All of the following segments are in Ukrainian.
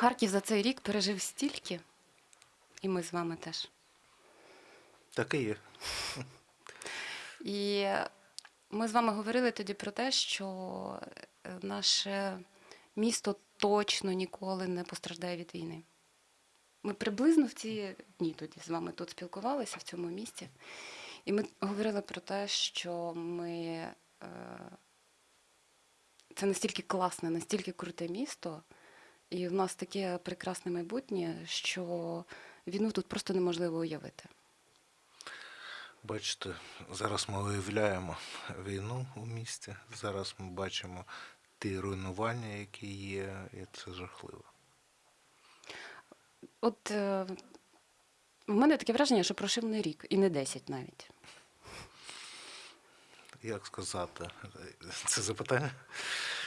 Харків за цей рік пережив стільки, і ми з вами теж. Так і є. І ми з вами говорили тоді про те, що е, наше місто точно ніколи не постраждає від війни. Ми приблизно в ці дні тоді з вами тут спілкувалися в цьому місті. І ми говорили про те, що ми. е, Це настільки класне, настільки круте місто, і в нас таке прекрасне майбутнє, що війну тут просто неможливо уявити. Бачите, зараз ми уявляємо війну у місті. Зараз ми бачимо ті руйнування, які є, і це жахливо. От е, в мене таке враження, що пройшов не рік, і не 10 навіть. Як сказати, це запитання?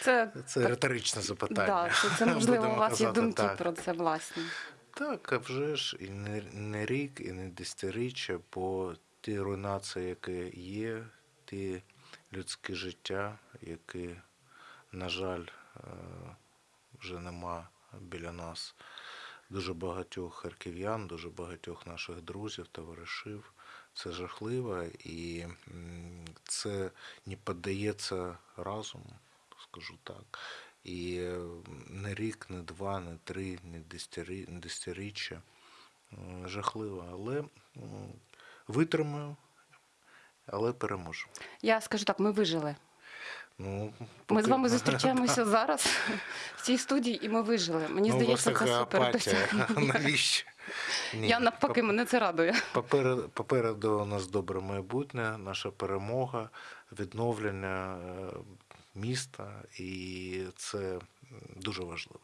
Це, Це риторичне запитання. да, це, це можливо, у вас є думки так. про це власні. Так, а вже ж і не, не рік, і не десятиріччя, бо ті руйнації, які є, ті людські життя, які, на жаль, е, вже нема біля нас дуже багатьох харків'ян, дуже багатьох наших друзів, товаришів. Це жахливо і це не піддається разуму, скажу так. І е, не рік, не два, не три, не десятиріччя. Жахливо. Але витримаю, але переможу. Я скажу так, ми вижили. Ну, Ми з вами зустрічаємося зараз в цій студії, і ми вижили. Мені Ну, здається, це супер Навіщо? Ні. Я навпаки, мене це радує. Попереду, попереду у нас добре майбутнє, наша перемога, відновлення е, міста, і це дуже важливо.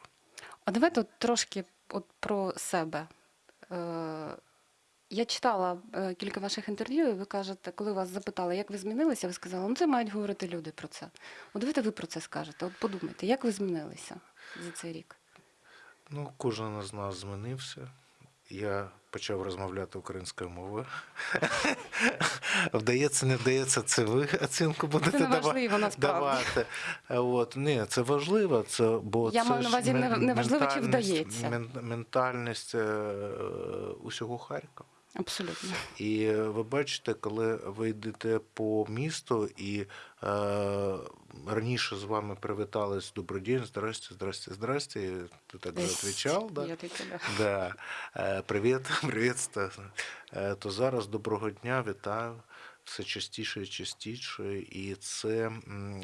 А давайте от трошки от про себе. Е, я читала е, кілька ваших інтерв'ю, і ви кажете, коли вас запитали, як ви змінилися, ви сказали, ну це мають говорити люди про це. От давайте ви про це скажете. От подумайте, як ви змінилися за цей рік? Ну, кожен із нас змінився. Я почав розмовляти українською мовою. Вдається, не вдається, це ви оцінку будете не важливо, давати. От. Ні, це важливо, це, бо Я це маю на увазі, не- важливо, чи вдається. мен- Ментальність е, усього Харкова. Абсолютно. І е, ви бачите, коли ви йдете по місту і е, раніше з вами привітались добрий день, здрасте, здрасте, здрасте. Ти так же відповідав, да? Я да. Да. Е, Привіт, привіт. Е, То зараз доброго дня, вітаю. Все частіше і частіше. І це,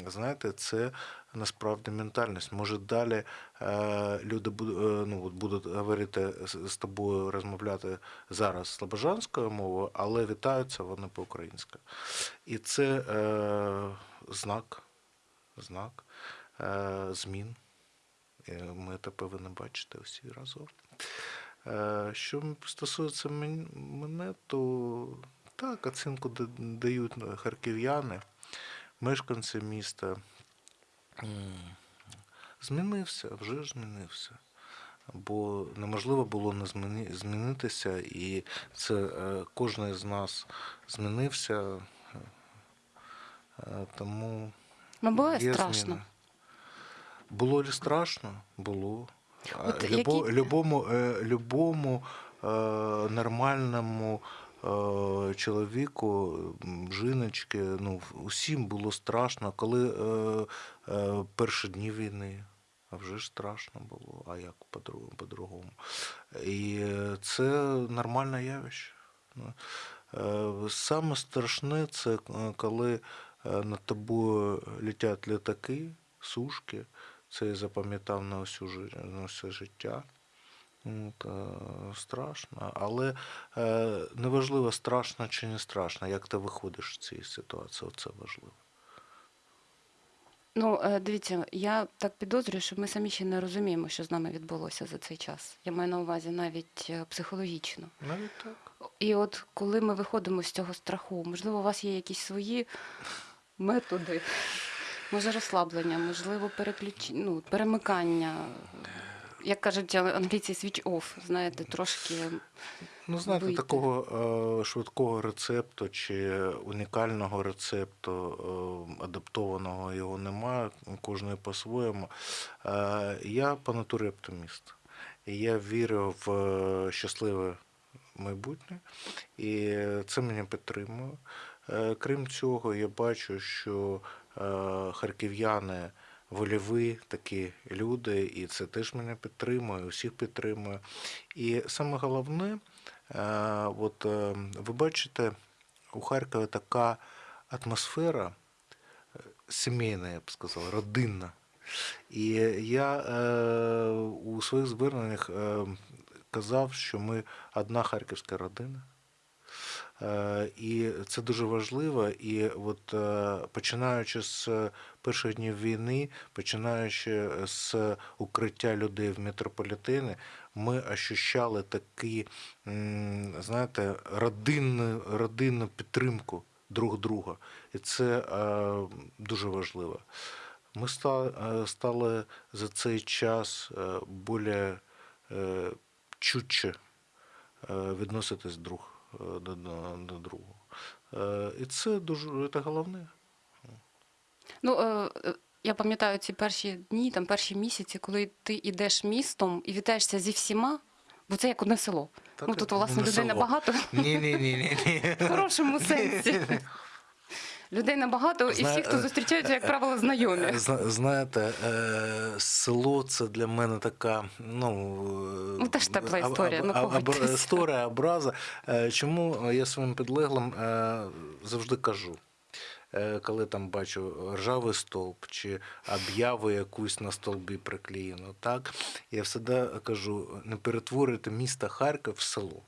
знаєте, це насправді ментальність. Може, далі е, люди буду- е, ну, будуть говорити з- тобою, розмовляти зараз слобожанською мовою, але вітаються вони по-українськи. І це е, знак, знак е, змін. Е, Ми це повинні бачити всі разом. Е, Що стосується мене, то так, оцінку дають харків'яни, мешканці міста. Змінився, вже змінився. Бо неможливо було не змінитися, і це кожен з нас змінився. Тому Вам було Є страшно? Було ли страшно? Було. От Любо, які- Любому, е, любому е, нормальному е, чоловіку, жіночки, ну, усім було страшно, коли е, е, перші дні війни. А вже ж страшно було, а як по-дру- по-другому. І е, це нормальне явище. Ну, е, Саме страшне це е, коли е, над тобою летять літаки, сушки. Це я запам'ятав на, всю, на все життя. От, е, страшно. Але е, неважливо, страшно чи не страшно, як ти виходиш з цієї ситуації, це важливо. Ну, е, дивіться, я так підозрюю, що ми самі ще не розуміємо, що з нами відбулося за цей час. Я маю на увазі навіть е, психологічно. Навіть так. І от коли ми виходимо з цього страху, можливо, у вас є якісь свої методи, може розслаблення, можливо, переключ... ну, перемикання. Як кажуть англійці, switch off, знаєте, трошки. Ну, знаєте, вийти. такого е, швидкого рецепту чи унікального рецепту, е, адаптованого його немає, кожен по-своєму. Е, я по натурі оптиміст. я вірю в щасливе майбутнє, і це мене підтримує. Е, Крім цього, я бачу, що е, харків'яни вольові такі люди, і це теж мене підтримує, усіх підтримує. І саме головне, е, от ви бачите, у Харкові така атмосфера сімейна, я б сказав, родинна. І я у своїх зверненнях казав, що ми одна харківська родина. Е, І це дуже важливо. І от е, починаючи з перших днів війни, починаючи з укриття людей в метрополітені, ми ощущали такі, знаєте, родинну, родинну підтримку друг друга. І це е, дуже важливо. Ми е, стали за цей час е, більш е, чутче е, відноситись друг е, до, до, до другого. Е, І це дуже це головне. Ну, е, е, я пам'ятаю ці перші дні, там перші місяці, коли ти йдеш містом і вітаєшся зі всіма, бо це як одне село. Так, ну тут, власне, людей набагато. небагато Ні, ні, ні, ні, ні. в хорошому сенсі. Людей небагато, і всі, хто зустрічаються, як правило, знайомі. Зна- Знаєте, е, село це для мене така, ну, е, Ну, теж тепла історія, аб- ну, аб- історія, образа. Е, Чому я своїм підлеглим е, завжди кажу, е, коли там бачу ржавий стовп чи об'яву якусь на столбі приклеєну, так, я завжди кажу, не перетворюйте місто Харків в село.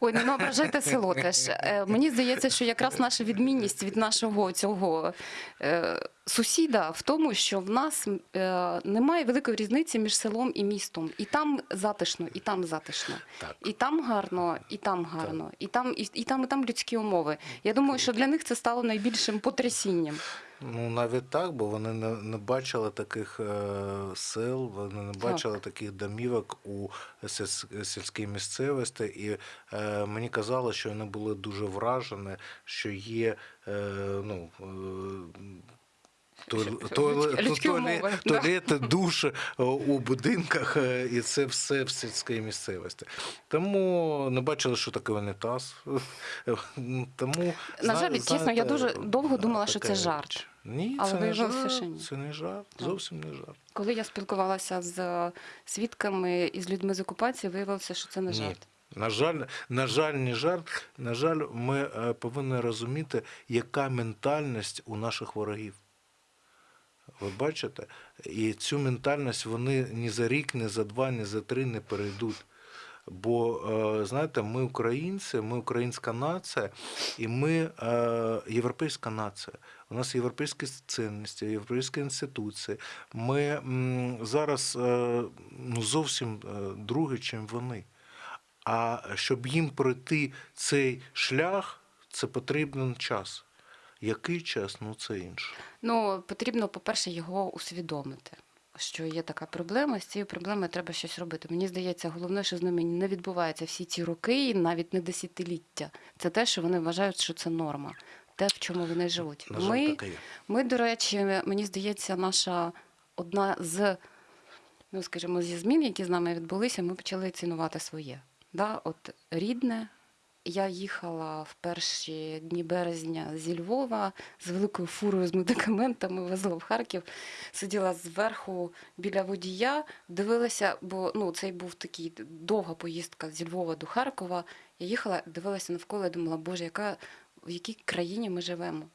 Ой, не ображайте село теж. Е, Мені здається, що якраз наша відмінність від нашого цього е, сусіда в тому, що в нас е, немає великої різниці між селом і містом. І там затишно, і там затишно. Так. І там гарно, і там гарно, і там, і, і там, і там людські умови. Я думаю, що для них це стало найбільшим потрясінням. Ну, навіть так, бо вони не, не бачили таких е, сел, вони не бачили таких домівок у сільській місцевості. І е, мені казали, що вони були дуже вражені, що є е, ну, е, туал- Людські- туале- людські туале- умови, да. туалети, душі е, у будинках, е, і це все в сільській місцевості. Тому не бачили, що таке унітаз. Тому, На жаль, чесно, я дуже довго думала, що це жарт. Ні, Але це не жарт, що ні. це не жарт, зовсім не жарт. Коли я спілкувалася з свідками і з людьми з окупації, виявилося, що це не Ні. жарт. На жаль, на жаль, не жарт. На жаль, ми е, повинні розуміти, яка ментальність у наших ворогів. Ви бачите? І цю ментальність вони ні за рік, ні за два, ні за три не перейдуть. Бо, е, знаєте, ми українці, ми українська нація, і ми е, європейська нація. У нас європейські цінності, європейські інституції. Ми зараз е, ну, зовсім другі, чим вони. А щоб їм пройти цей шлях, це потрібен час. Який час? Ну це інше. Ну, потрібно, по-перше, його усвідомити, що є така проблема, з цією проблемою треба щось робити. Мені здається, головне, що з ними не відбувається всі ці роки, і навіть не десятиліття. Це те, що вони вважають, що це норма, те, в чому вони живуть. На жаль, Ми, ми, до речі, мені здається, наша одна з, ну скажімо, зі змін, які з нами відбулися, ми почали цінувати своє. Да? От рідне. Я їхала в перші дні березня зі Львова з великою фурою з медикаментами, везла в Харків, сиділа зверху біля водія, дивилася, бо ну, цей був такий довга поїздка зі Львова до Харкова. Я їхала, дивилася навколо і думала, Боже, яка, в якій країні ми живемо?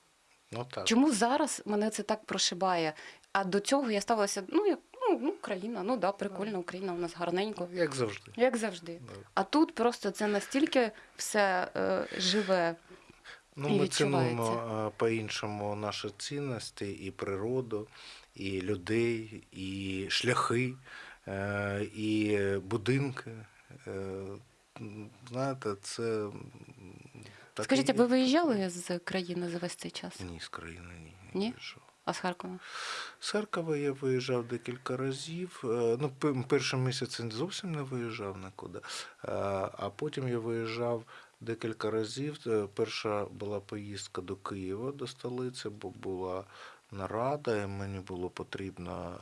Ну так. Чому зараз мене це так прошибає? А до цього я ставилася, ну, як ну, ну Україна, ну да, прикольно, Україна у нас гарненько. Як завжди. Як завжди. Да. А тут просто це настільки все е, живе. Ну, І ми цінуємо е, по-іншому наші цінності, і природу, і людей, і шляхи, е, і будинки. Е, Знаєте, це. так Скажіть, і а ви виїжджали з країни за весь цей час? Ні, з країни ні. Ні? не вийшов. А з Харкова? З Харкова я виїжджав декілька разів. Е, Ну, пе- перший місяць зовсім не виїжджав нікуди. Е, А потім я виїжджав декілька разів. Е, Перша була поїздка до Києва, до столиці, бо була нарада, і мені було потрібно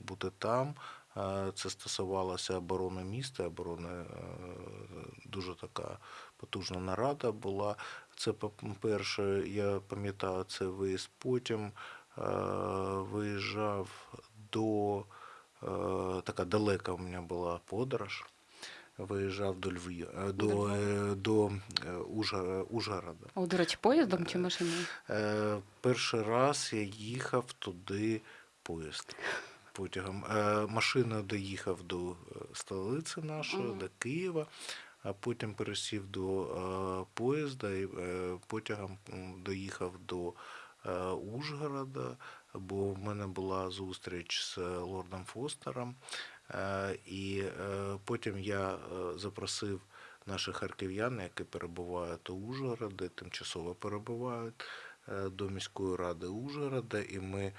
бути там. Це стосувалося оборони міста, оборони дуже така потужна нарада була. Це по-перше, я пам'ятаю це виїзд. Потім е, виїжджав до е, така далека у мене була подорож. Виїжджав до Львів, е, До до, Ужгорода. О, до речі, поїздом чи машиною? Перший раз я їхав туди поїзд потягом. Машиною доїхав до столиці нашої, Мгм. до Києва, а потім пересів до поїзда і потягом доїхав до Ужгорода, бо в мене була зустріч з лордом Фостером. Е, і е, потім я е, запросив наших харків'ян, які перебувають у Ужгороді, тимчасово перебувають е, до міської ради Ужгорода, і ми е,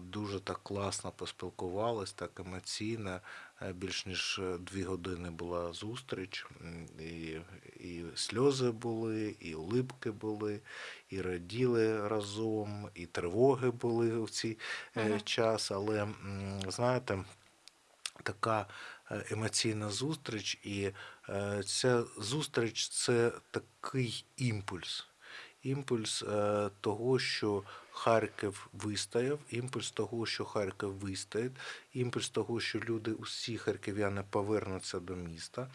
дуже так класно поспілкувались, так емоційно. Е, Більш ніж е, дві години була зустріч, і, і сльози були, і улипки були, і раділи разом, і тривоги були у цей Ага. час. Але знаєте, така е, емоційна зустріч, і ця зустріч це такий імпульс. Імпульс е, того, що Харків вистояв, імпульс того, що Харків вистоїть, імпульс того, що люди, усі харків'яни повернуться до міста,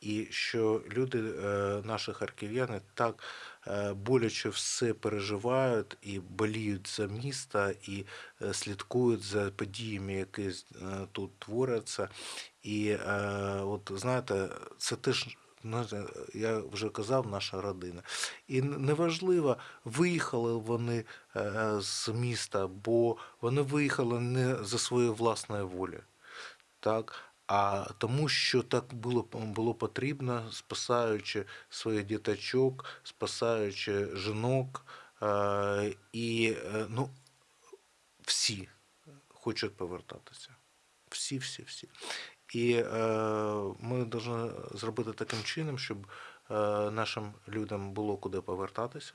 і що люди, е, наші харків'яни, так е, боляче все переживають і боліють за місто, і слідкують за подіями, які тут творяться. І от знаєте, це теж. Я вже казав, наша родина. І неважливо, виїхали вони е, з міста, бо вони виїхали не за своєю власною волею, так, а тому, що так було, було потрібно, спасаючи своїх діточок, спасаючи жінок. Е, і е, ну, всі хочуть повертатися. Всі, всі, всі. І е, ми повинні зробити таким чином, щоб е, нашим людям було куди повертатися,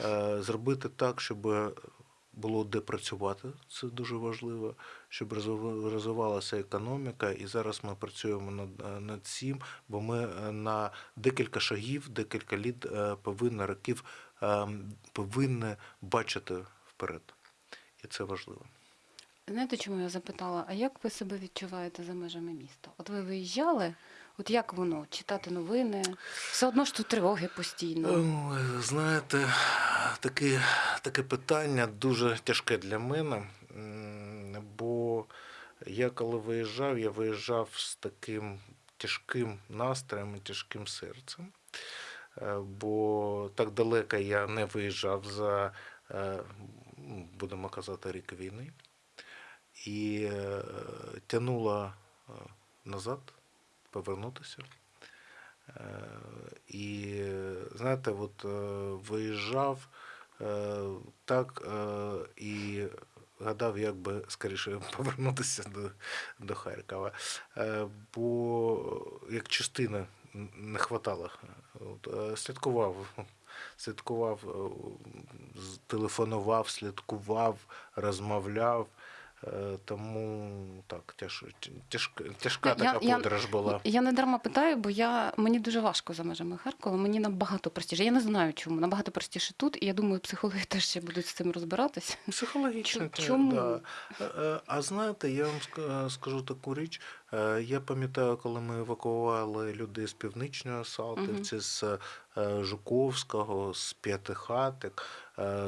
е, зробити так, щоб було де працювати, це дуже важливо, щоб розвив- розвивалася економіка. І зараз ми працюємо над, над цим, бо ми на декілька шагів, декілька літ повинні років е, повинні бачити вперед. І це важливо. Знаєте, чому я запитала? А як ви себе відчуваєте за межами міста? От ви виїжджали, от як воно? Читати новини? Все одно ж тут тривоги постійно. Ой, Знаєте, таке, таке питання дуже тяжке для мене, бо я коли виїжджав, я виїжджав з таким тяжким настроєм і тяжким серцем. Е, Бо так далеко я не виїжджав за, е, будемо казати, рік війни. І е, тянуло е, назад повернутися. Е, І знаєте, от виїжджав так і гадав, як би скоріше повернутися до, до Харкова. Бо як частина не хватало. От, Слідкував, слідкував, телефонував, слідкував, розмовляв. Е, Тому так, тяж, тяжка, тяжка така я- подорож була. Я не дарма питаю, бо я мені дуже важко за межами Харкова. Мені набагато простіше. Я не знаю, чому набагато простіше тут, і я думаю, психологи теж ще будуть з цим розбиратися. Психологічно. Чо- чому? Да. Е, е, А знаєте, я вам скажу таку річ. Я пам'ятаю, коли ми евакували людей з північної Салтівці, з е, Жуковського, з П'ятихатик,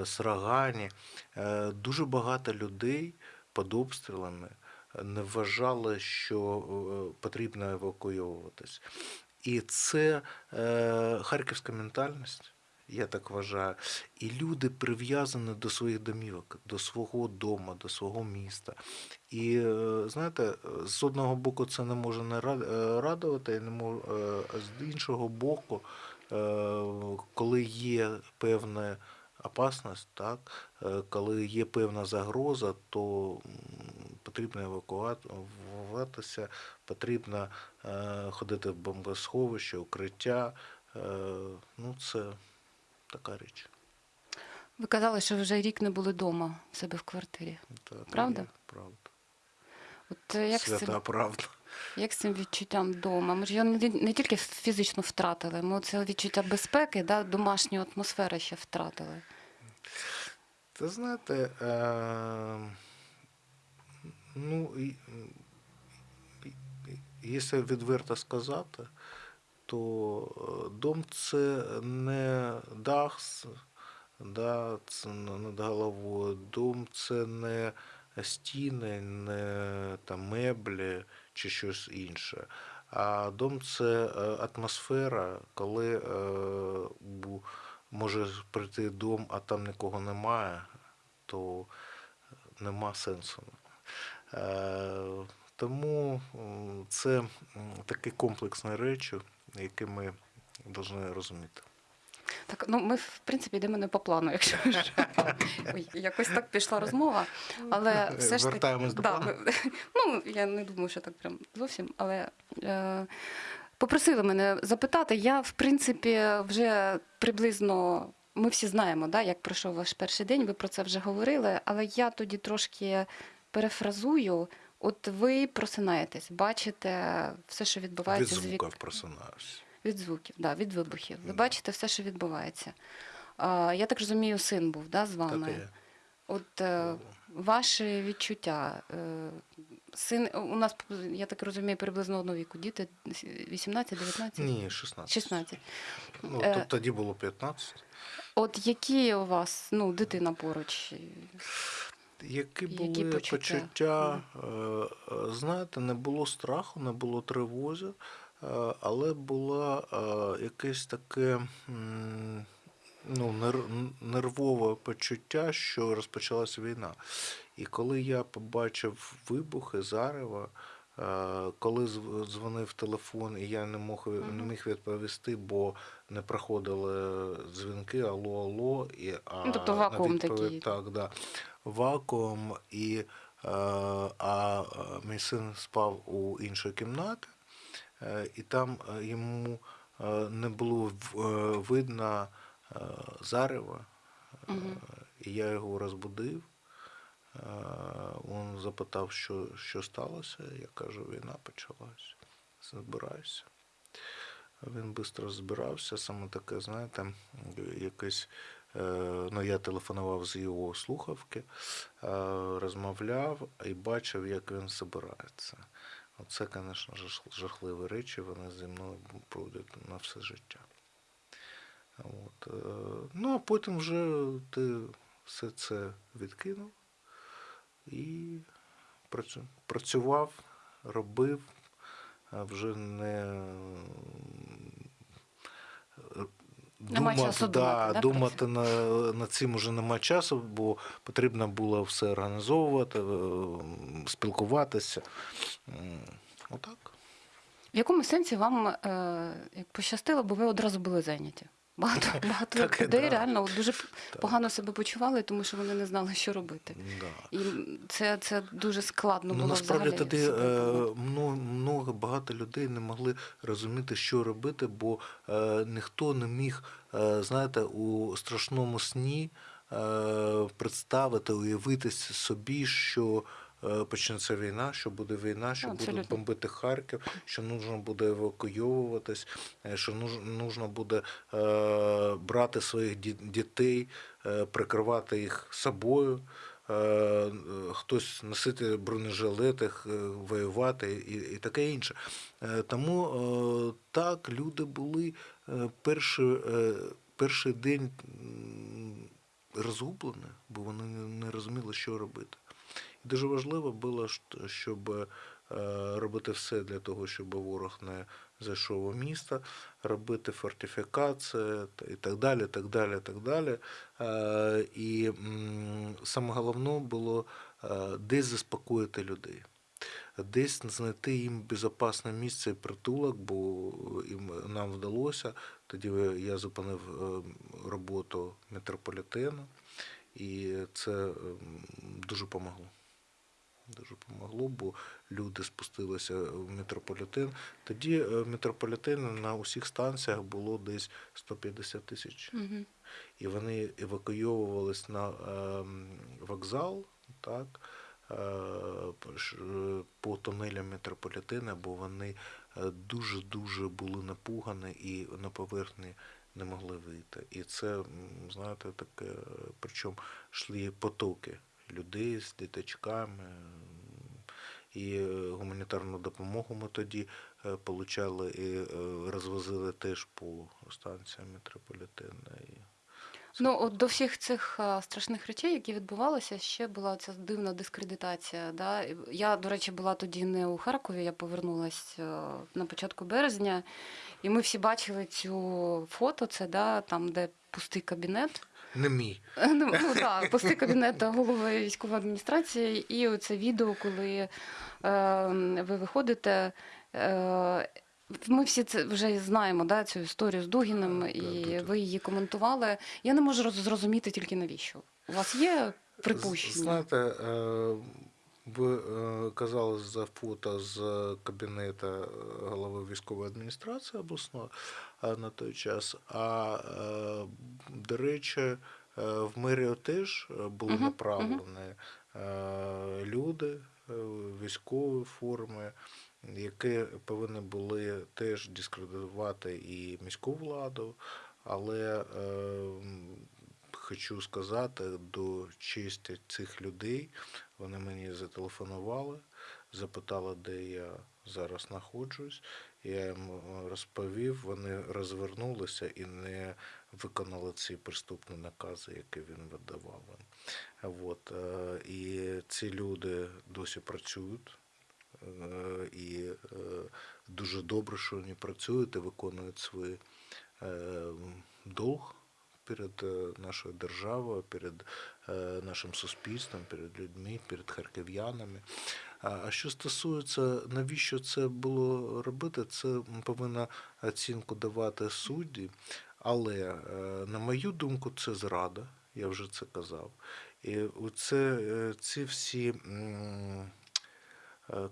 з Рогані. Е, Дуже багато людей під обстрілами не вважали, що е, потрібно евакуйовуватись. І це е, харківська ментальність. Я так вважаю. І люди прив'язані до своїх домівок, до свого дому, до свого міста. І е, знаєте, з одного боку це не може не е, радувати, не мож- е, а з іншого боку, е, коли є певна опасність, так, е, коли є певна загроза, то потрібно евакуюватися, потрібно е, ходити в бомбосховище, укриття. Е, Ну, це така річ. Ви казали, що вже рік не були вдома в себе в квартирі. Та- та Правда? є, Правда. От е, як свята цим, правда. як з цим відчуттям вдома? Ми ж його не, не тільки фізично втратили, ми це відчуття безпеки, да, домашню атмосферу ще втратили. Ти знаєте, е, ну, якщо відверто сказати, то е, дом це не дах, да, це над головою, дом це не стіни, не там, меблі чи щось інше. А дом це е, атмосфера, коли е, може прийти дом, а там нікого немає, то нема сенсу. Е, Тому це такі комплексні речі, які ми повинні розуміти. Так, ну ми в принципі йдемо не по плану, якщо ж. Ой, якось так пішла розмова. Але все ж таки, до да, плану. ну я не думаю, що так прям зовсім, але е, попросили мене запитати. Я, в принципі, вже приблизно. Ми всі знаємо, да, як пройшов ваш перший день, ви про це вже говорили, але я тоді трошки перефразую. От ви просинаєтесь, бачите все, що відбувається з звука вік... просинаюся. Від звуків, да, від вибухів. Ви бачите все, що відбувається. А, я так розумію, син був да, з Так вами. і. От е, ваші відчуття. Е, син у нас, я так розумію, приблизно одного віку. Діти 18-19? Ні, 16. 16. Ну, Е, то- тоді було 15. От які у вас ну, дитина поруч? Які Які почуття? почуття, е, е, знаєте, не було страху, не було тривози, але було якесь таке ну, нервове почуття, що розпочалася війна. І коли я побачив вибухи, зарева, е, коли зв- дзвонив телефон, і я не мог не міг відповісти, бо не проходили дзвінки, алло, алло, і а Ну, тобто вакуум такий. Так, да. Вакуум, і е, а е, мій син спав у іншій кімнаті, е, і там е, йому е, не було е, видно е, зарева. Е, І я його розбудив. Е, Він запитав, що, що сталося. Я кажу, війна почалась. Збираюся. Він швидко збирався, саме таке, знаєте, якесь. е, Ну, я телефонував з його слухавки, е, розмовляв і бачив, як він збирається. Оце, звісно, жахливі речі, вони зі мною пройдуть на все життя. От. е, Ну, а потім вже ти все це відкинув і працю- працював, робив, вже не е, Нема часу думати, да, думати на, над цим уже нема часу, бо потрібно було все організовувати, е, спілкуватися. Отак. В якому сенсі вам е, пощастило, бо ви одразу були зайняті? Багато, багато Так, людей да. реально дуже Так. погано себе почували, тому що вони не знали, що робити. Да. І це, це дуже складно Ну, насправді взагалі. тоді е, много багато людей не могли розуміти, що робити, бо е, ніхто не міг, е, знаєте, у страшному сні е, представити, уявити собі, що почнеться війна, що буде війна, що будуть бомбити Харків, що нужно буде евакуйовуватись, е, що нуж- нужно буде е, брати своїх дітей, е, прикривати їх собою. Е, е, хтось носити бронежилети, е, воювати і, і таке інше. Е, Тому е, так, люди були е, перший, е, перший день розгублені, бо вони не розуміли, що робити. Дуже важливо було, щоб е, робити все для того, щоб ворог не зайшов у місто, робити фортифікації і так далі. так далі, так далі. Е, І саме головне було е, десь заспокоїти людей. Десь знайти їм безпечне місце і притулок, бо їм нам вдалося. Тоді я зупинив роботу метрополітену, і це дуже допомогло. Дуже допомогло, бо люди спустилися в метрополітен. Тоді е, в метрополітені на усіх станціях було десь 150 тисяч. Мгм. І вони евакуйовувались на ем, вокзал, так, по ш- е, по тунелям метрополітена, бо вони е, дуже-дуже були напугані і на поверхні не могли вийти. І це, знаєте, таке, е, причому йшли потоки людей з діточками. І е, гуманітарну допомогу ми тоді е, получали і е, розвозили теж по станціям метрополітена. Ну, от до всіх цих страшних речей, які відбувалися, ще була ця дивна дискредитація. Да? Я, до речі, була тоді не у Харкові, я повернулась е, на початку березня, і ми всі бачили цю фото, це да, там, де пустий кабінет. Не мій. Ну, ну так, пости кабінету голови військової адміністрації, і оце відео, коли е, ви виходите. Е, ми всі це вже знаємо, да, цю історію з Дугіним, Так, і ви її коментували. Я не можу роз- зрозуміти тільки навіщо. У вас є припущення? Знаєте, е, е, казали за фото з кабінету е, голови військової адміністрації обласної е, на той час. А е, до речі, е, в мерію теж е, були направлені е, люди е, військової форми, які повинні були теж дискредитувати і міську владу, але е, хочу сказати до честі цих людей. Вони мені зателефонували, запитали, де я зараз знаходжусь. Я їм е, розповів, вони розвернулися і не виконали ці приступні накази, які він видавав. От, е, і ці люди досі працюють. Е, І дуже добре, що вони працюють і виконують свій долг перед нашою державою, перед нашим суспільством, перед людьми, перед харків'янами. А що стосується, навіщо це було робити, це повинна оцінку давати судді. Але, е, на мою думку, це зрада, я вже це казав. І оце, е, ці всі е,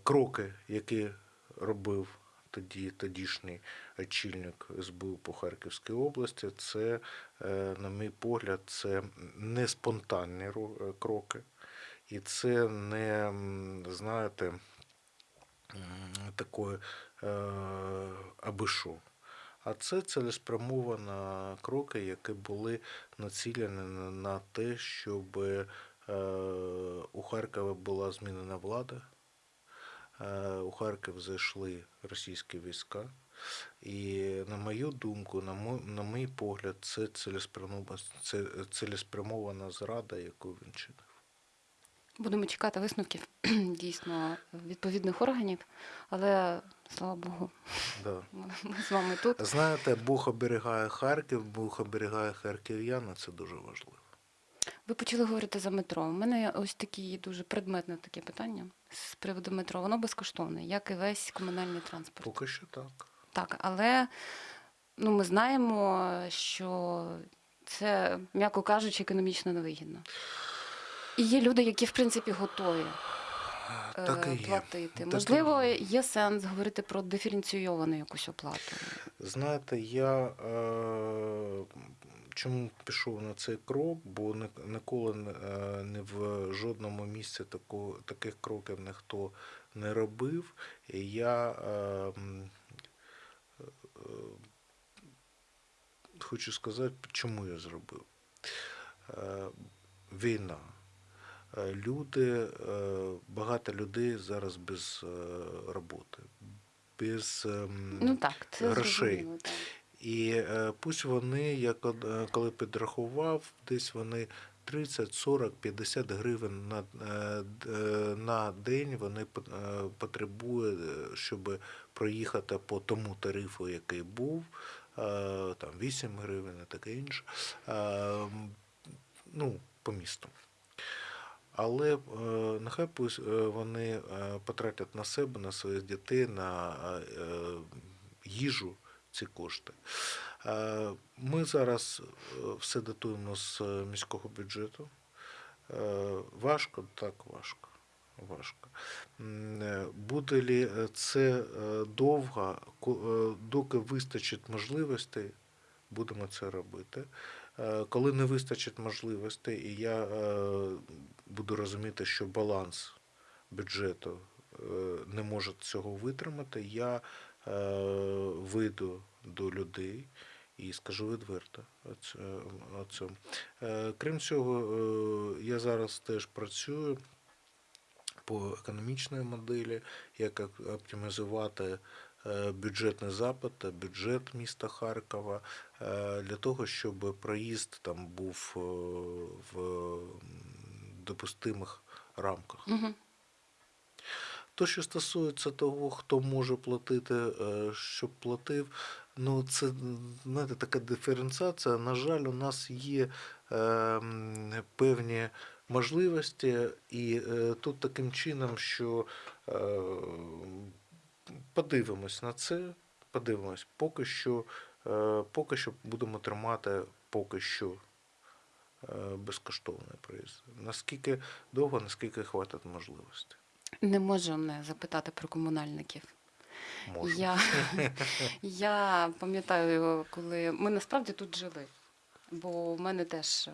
кроки, які робив тоді тодішній очільник СБУ по Харківській області, це, е, на мій погляд, це не спонтанні е, кроки. І це не, знаєте, м, такое е, аби що. А це цілеспрямовано кроки, які були націлені на- те, щоб у Харкові була змінена влада. Е, У Харків зайшли російські війська. І на мою думку, на мой, на мій погляд, це цілеспрямована, це цілеспрямована зрада, яку він чинив. Будемо чекати висновків дійсно відповідних органів, але слава Богу, Да. ми з вами тут. Знаєте, Бог оберігає Харків, Бог оберігає харків'ян, це дуже важливо. Ви почали говорити за метро. У мене ось такі дуже предметне таке питання з приводу метро. Воно безкоштовне, як і весь комунальний транспорт. Поки що так. Так, але ну, ми знаємо, що це, м'яко кажучи, економічно невигідно. І є люди, які, в принципі, готові е, Так і є. платити. Так Можливо, є. є сенс говорити про диференційовану якусь оплату. Знаєте, я е, чому пішов на цей крок, бо ніколи не- в жодному місці таких кроків ніхто не робив. І я е, е, хочу сказати, чому я зробив. Е, Війна. Е, Люди, багато людей зараз без роботи, без ем, Ну так, це грошей. зрозуміло. Так. І е, пусть вони, я е, коли підрахував, десь вони 30, 40, 50 гривень на, е, на день вони потребують, щоб проїхати по тому тарифу, який був, там 8 гривень і таке інше, ну, по місту. Але нехай пусть вони потратять на себе, на своїх дітей, на їжу ці кошти. Е, Ми зараз е, все датуємо з міського бюджету. Е, Важко, так важко. Важко. Буде ли це довго, доки вистачить можливостей, будемо це робити. Коли не вистачить можливостей, і я буду розуміти, що баланс бюджету не може цього витримати, я е, вийду до людей і скажу відверто. оце. Е, Крім цього, е, я зараз теж працюю по економічної моделі, як оптимізувати бюджетний запит, та бюджет міста Харкова для того, щоб проїзд там був в допустимих рамках. Угу. То, що стосується того, хто може платити, е, щоб платив, ну це знаєте, така диференціація. На жаль, у нас є е, певні можливості, і е, тут таким чином, що е, подивимось на це, подивимось, поки що, е, поки що будемо тримати поки що е, безкоштовний проїзд. Наскільки довго, наскільки хватить можливості. Не можу не запитати про комунальників. Я, я пам'ятаю, коли ми насправді тут жили, бо в мене теж е,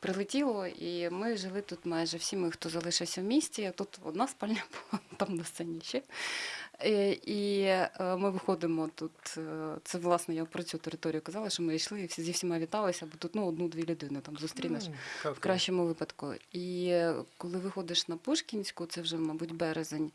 прилетіло, і ми жили тут майже всі ми, хто залишився в місті. Тут одна спальня була, там на сцені ще. Е, І е, ми виходимо тут. е, Це власне я про цю територію казала, що ми йшли і всі зі всіма віталися, бо тут ну, одну-дві людини там зустрінеш. Так, В кращому випадку. І коли виходиш на Пушкінську, це вже, мабуть, березень,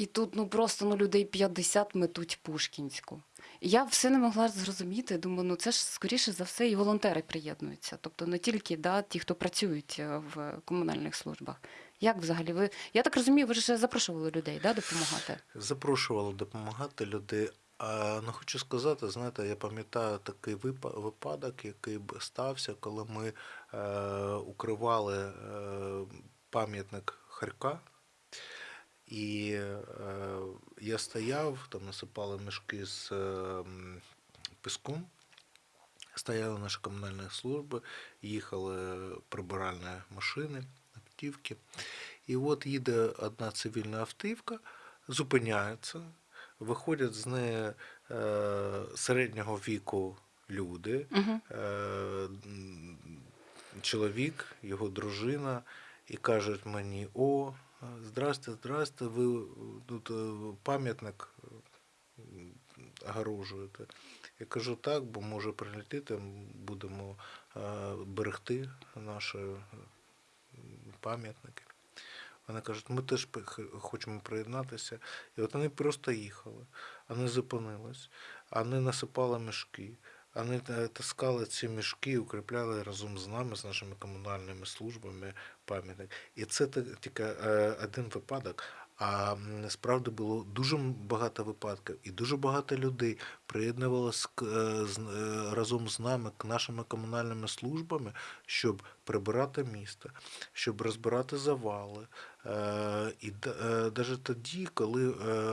і тут ну просто ну, людей 50 метуть Пушкінську. І я все не могла зрозуміти. Думаю, ну це ж скоріше за все і волонтери приєднуються. Тобто не тільки да, ті, хто працюють е, в комунальних службах. Як взагалі ви? Я так розумію, ви ж запрошували людей да, допомагати. Запрошували допомагати людей. А, ну, хочу сказати, знаєте, я пам'ятаю такий випа- випадок, який стався, коли ми е, укривали е, пам'ятник Харка. І е, я стояв, там насипали мішки з е, піском. Стояли наші комунальні служби, їхали прибиральні машини, автівки. І от їде одна цивільна автівка, зупиняється, виходять з неї е, середнього віку люди, Угу. е, чоловік, його дружина, і кажуть мені: о, здрасте, здрасте, ви тут е, пам'ятник е, огорожуєте. Я кажу так, бо може прилетіти, будемо берегти наші е, пам'ятники. Вони кажуть, ми теж хочемо приєднатися. І от вони просто їхали, вони зупинились, вони насипали мішки, вони е, таскали ці мішки, укріпляли разом з нами, з нашими комунальними службами пам'ятник. І це тільки е, один випадок. А м, насправді було дуже багато випадків, і дуже багато людей приєднувалися к- е, е, разом з нами к нашими комунальними службами, щоб прибирати місто, щоб розбирати завали. І навіть тоді, коли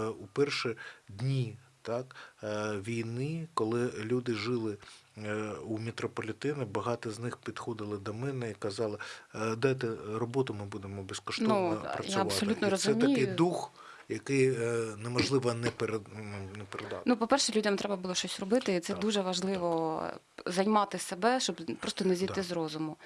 у перші дні так, е, війни, коли люди жили е, у мітрополітені, багато з них підходили до мене і казали, «Е, дайте роботу, ми будемо безкоштовно Ну, я працювати. абсолютно і це такий дух, який е, неможливо не, перед, передати. Ну, по-перше, людям треба було щось робити, і це Так, дуже важливо займати себе, щоб просто не зійти Да. з розуму.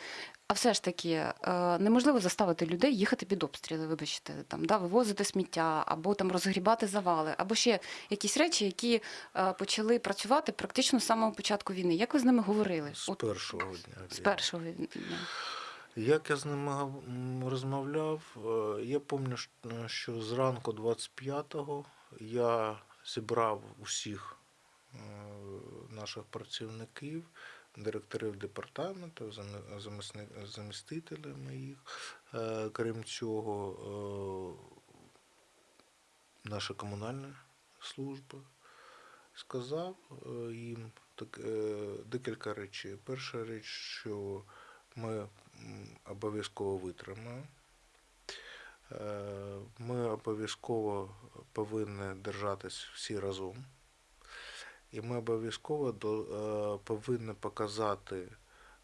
А все ж таки, е, неможливо заставити людей їхати під обстріли, вибачте, там, да, вивозити сміття, або там розгрібати завали, або ще якісь речі, які е, почали працювати практично з самого початку війни. Як ви з ними говорили? з От, першого дня. з першого дня. Як я з ними розмовляв, е, я пам'ятаю, що зранку 25-го я зібрав усіх е, наших працівників, директорів департаменту, замістителів моїх. Е, Крім цього, е, наша комунальна служба сказав е, їм так, е, декілька речей. Перша річ, що ми обов'язково витримаємо. Е, Ми обов'язково повинні держатись всі разом. І ми обов'язково е, повинні показати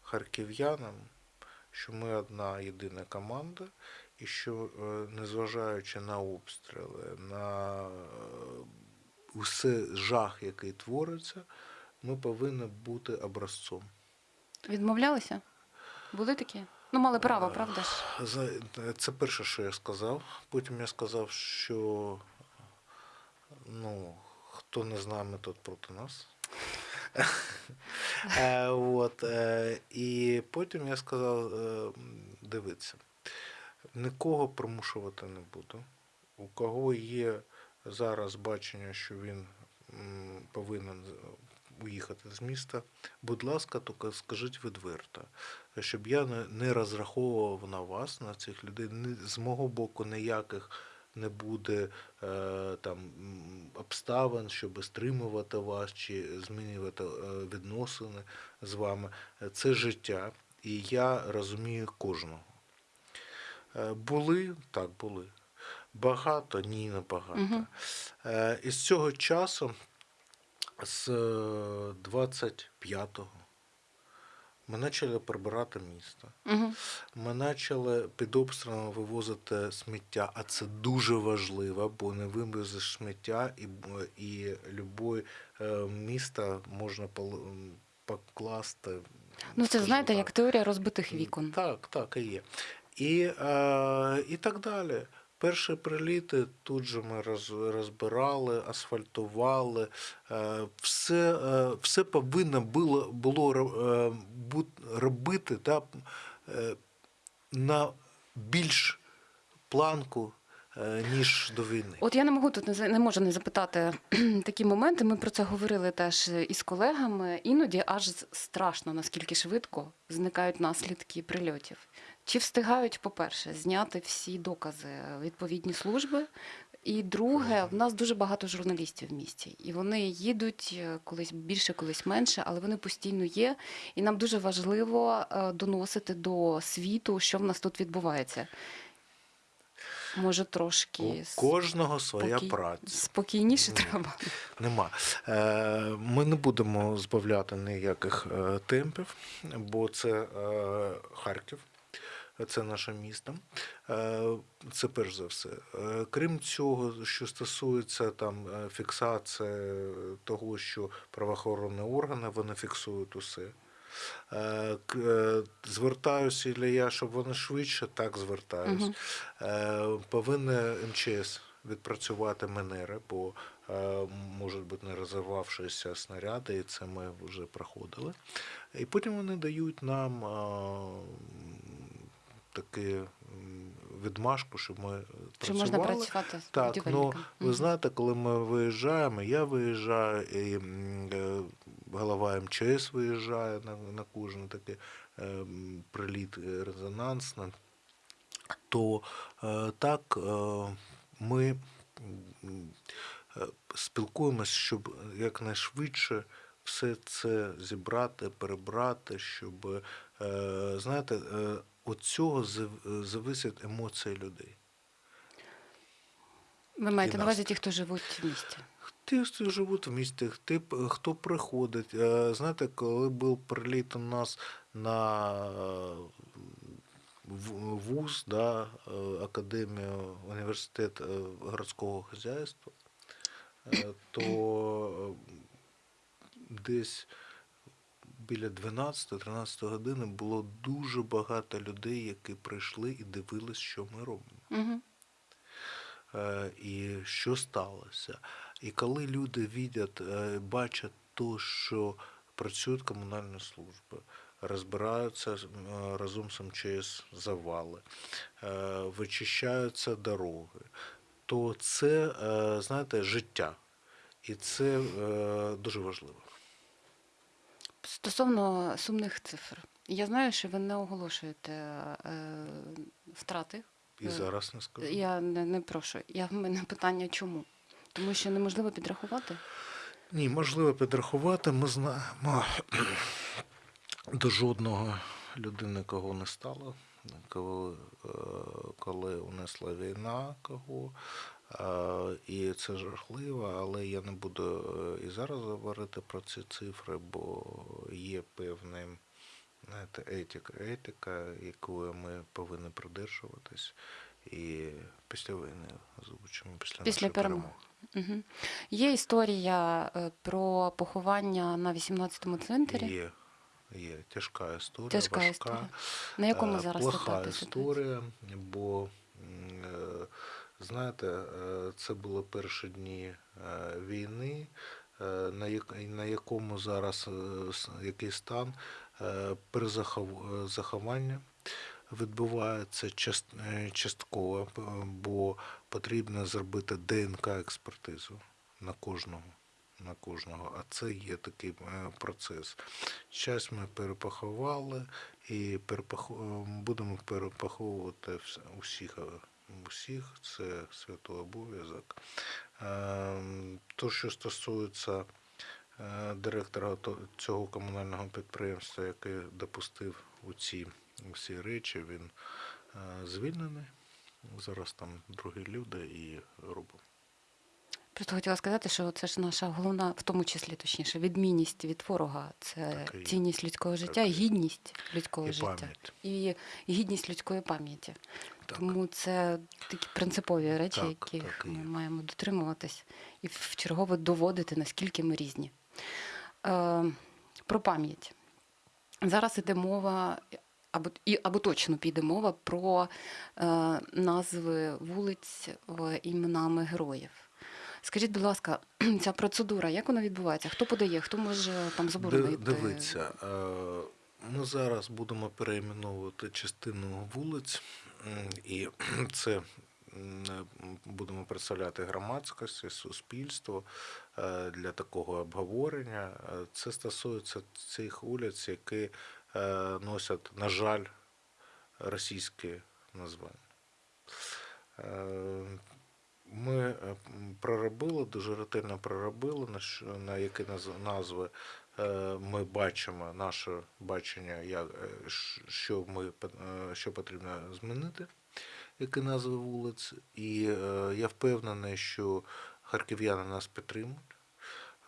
харків'янам, що ми одна єдина команда, і що, е, незважаючи на обстріли, на усе жах, який твориться, ми повинні бути образцом. Відмовлялися? Були такі? Ну, мали право, правда ж? Це перше, що я сказав. Потім я сказав, що ну, хто не з нами, тот проти нас. Е, От, е, і потім я сказав: е, дивіться, нікого примушувати не буду. У кого є зараз бачення, що він повинен уїхати з міста, будь ласка, тільки скажіть відверто, щоб я не, розраховував на вас, на цих людей. З мого боку ніяких не буде е, там обставин, щоб стримувати вас чи змінювати е, відносини з вами. Це життя, і я розумію кожного. Е, Були, так були. Багато, ні, не багато. Мгм. Е, І з цього часу, з е, 25-го, ми почали прибирати місто. Угу. Ми почали під обстрілом вивозити сміття, а це дуже важливо, бо не вивезеш сміття, і, і любе е, місто можна покласти. Ну, це знаєте, так. як теорія розбитих вікон. Так, так і є. І, е, і так далі. Перші приліти тут же ми розбирали, асфальтували. Е, все, е, все повинно було, було е, робити та, на більш планку, ніж до війни. От я не можу тут не можу не запитати такі моменти. Ми про це говорили теж із колегами. Іноді аж страшно, наскільки швидко зникають наслідки прильотів. Чи встигають, по-перше, зняти всі докази відповідні служби? І друге, в нас дуже багато журналістів в місті, і вони їдуть е, колись більше, колись менше, але вони постійно є. І нам дуже важливо е, доносити до світу, що в нас тут відбувається. Може, трошки У кожного своя спокій- праця. Спокійніше Ні. треба. Нема. Е, Ми не будемо збавляти ніяких е, темпів, бо це е, Харків, це наше місто. Е, Це перш за все. Е, Крім цього, що стосується там е, фіксації того, що правоохоронні органи вони фіксують усе. Звертаюся і я, щоб вони швидше так звертаюсь. Е, Повинна МЧС відпрацювати манери, бо можуть бути не розірвавшися снаряди, і це ми вже проходили. І потім вони дають нам таку м, відмашку, щоб ми Чи працювали. можна працювати Так, ну ви знаєте, коли ми виїжджаємо, я виїжджаю, і е, голова МЧС виїжджає на, на кожен такий е, приліт е, резонансний, то так ми спілкуємось, щоб якнайшвидше все це зібрати, перебрати, щоб, знаєте, від цього зав- зависять емоції людей. Ви маєте на увазі ті, хто живуть в місті. Ті, хто живуть в місті, ті, хто приходить. Е, Знаєте, коли був приліт у нас на вуз, да, е, академію, університет е, городського хазяйства, то десь біля 12-13 години було дуже багато людей, які прийшли і дивились, що ми робимо Угу. і що сталося. І коли люди видять, е, бачать то, що працюють комунальні служби, розбираються е, разом з МЧС завали, е, вичищаються дороги, то це, знаєте, життя. І це дуже важливо. Стосовно сумних цифр, я знаю, що ви не оголошуєте е, втрати. І Е, зараз не скажу. Я не, не прошу. Я в мене питання чому? Тому що неможливо підрахувати. Ні, можливо підрахувати. Ми знаємо до жодного людини, кого не стало, коли, е, коли унесла війна, кого. І це жахливо, але я не буду е, і зараз говорити про ці цифри, бо є певна знаєте, етика, етика, якою ми повинні придержуватись. І після війни озвучимо після, Після перемоги. перемоги. Угу. Є історія е, про поховання на 18-му цвинтарі. Є. Є тяжка історія, Тяжка важка. історія. На якому Е, зараз плоха історія, бо знаєте, е, це були перші дні е, війни, е, на, якому зараз який стан е, перезахов- е, заховання відбувається частково, бо потрібно зробити ДНК експертизу на кожного. На кожного, а це є такий процес. Час ми перепахували і перепаху... е, будемо перепаховувати усіх, усіх, це свято обов'язок. Ем, То, що стосується е, директора то- цього комунального підприємства, який допустив у ці всі речі, він е, звільнений. Зараз там другі люди і робимо. Просто хотіла сказати, що це ж наша головна, в тому числі точніше, відмінність від ворога. Це Так і цінність людського Так життя, і гідність людського І життя пам'ять. і гідність людської пам'яті. Так. Тому це такі принципові речі, Так, яких так ми маємо дотримуватись і вчергово доводити, наскільки ми різні. Е, про пам'ять. Зараз іде мова, або, і, або точно піде мова про е, назви вулиць е, іменами героїв. Скажіть, будь ласка, ця процедура, як вона відбувається? Хто подає, хто може там заборонити? Дивіться, е, ми зараз будемо перейменовувати частину вулиць, і це будемо представляти громадськості, суспільство е, для такого обговорення. Е, Це стосується цих вулиць, які е, носять, на жаль, російські названня. Ми е, проробили, дуже ретельно проробили, на які назви е, ми бачимо, наше бачення, е, що, ми, що потрібно змінити, які назви вулиць. І я впевнений, що харків'яни нас підтримують,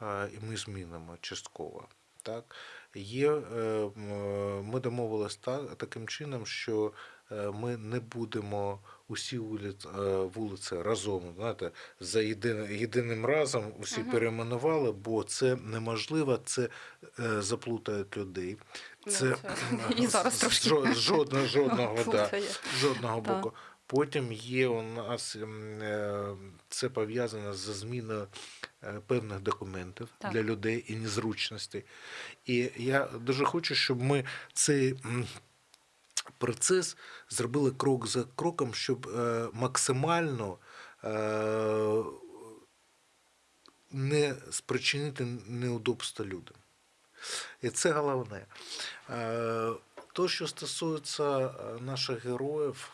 і ми змінимо частково. Так? Є, ми домовилися так, таким чином, що ми не будемо усі вулиці, вулиці разом, знаєте, за єдиним, єдиним разом усі Мгм. перейменували, бо це неможливо, це е, заплутають людей. Ну, Це і зараз трошки. жодного, жодного, да, жодного боку. Потім є у нас е, це пов'язано з зміною е, певних документів Так. для людей і незручностей. І я дуже хочу, щоб ми цей процес зробили крок за кроком, щоб е, максимально е, не спричинити неудобства людям. І це головне. Е, То, що стосується наших героїв,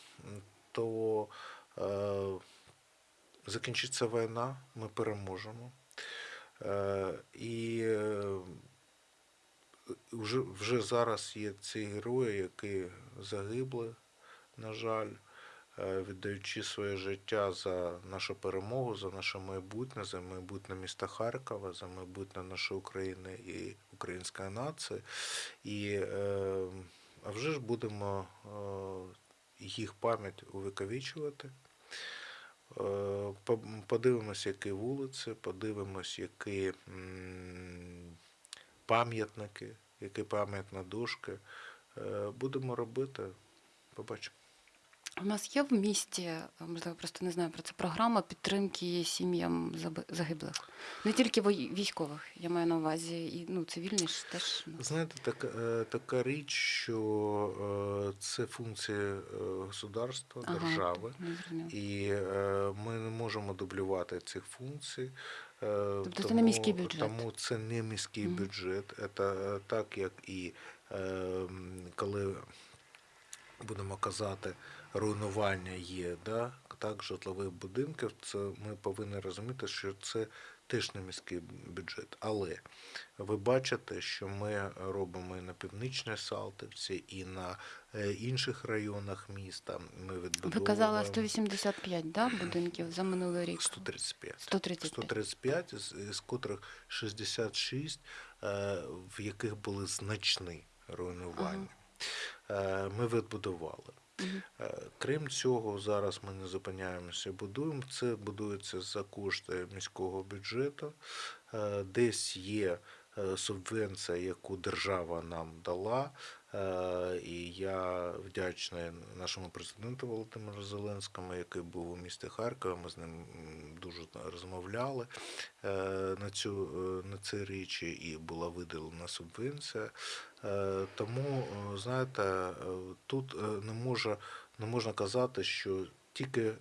то закінчиться війна, ми переможемо. І вже, вже зараз є ці герої, які загибли, на жаль, е, віддаючи своє життя за нашу перемогу, за наше майбутнє, за майбутнє міста Харкова, за майбутнє нашої України і української нації. І е, а вже ж будемо е, їх пам'ять увековічувати. Е, Подивимось, які вулиці, подивимось, які пам'ятники, які пам'ятні дошки. Е, Будемо робити, побачимо. У нас є в місті, е, можливо, просто не знаю про це програма підтримки сім'ям загиблих. Не тільки військових, я маю на увазі, і ну, цивільні ж теж. ну, Знаєте, така, е, така річ, що це функція государства, держави. зрозуміло. І ми не можемо дублювати цих функцій. Е, тому, це не міський бюджет? Тому це не міський бюджет. Це так, як і е, коли будемо казати, руйнування є, да? так, житлових будинків, це ми повинні розуміти, що це теж не міський бюджет. Але ви бачите, що ми робимо і на північній Салтівці, і на е, інших районах міста. Ми Ви відбудовуємо казали 185 да, будинків за минулий рік? 135. 135. 135, з, з котрих 66, е, в яких були значні руйнування. Е, Ми відбудували. Е, Крім цього, зараз ми не зупиняємося, будуємо. Це будується за кошти міського бюджету. Е, Десь є субвенція, яку держава нам дала. Е, І я вдячний нашому президенту Володимиру Зеленському, який був у місті Харкові. Ми з ним дуже розмовляли е, на цю е, на ці речі, і була виділена субвенція. Е, Тому, е, знаєте, е, тут е, не може не можна казати, що тільки е,